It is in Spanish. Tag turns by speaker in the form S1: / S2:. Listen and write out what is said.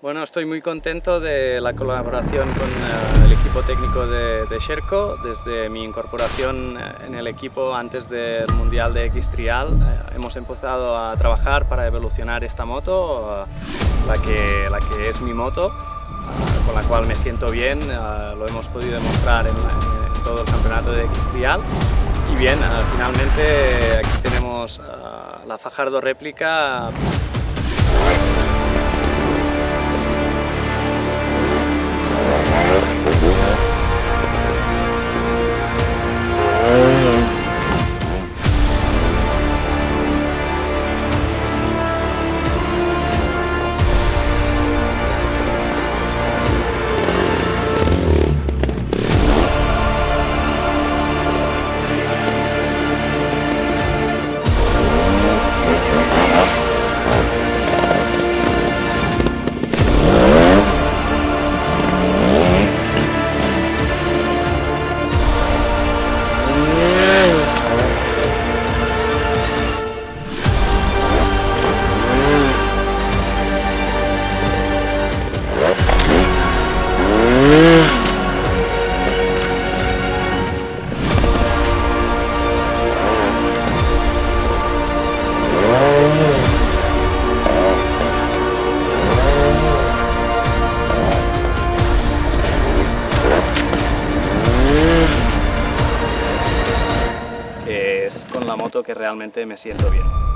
S1: Bueno, estoy muy contento de la colaboración con uh, el equipo técnico de, de, Sherco. Desde mi incorporación eh, en el equipo antes del Mundial de X-Trial uh, hemos empezado a trabajar para evolucionar esta moto, la, que, la que es mi moto, con la cual me siento bien, lo hemos podido demostrar en, en, todo el campeonato de X-Trial. Y bien, finalmente aquí tenemos la Fajardo réplica es con la moto que realmente me siento bien.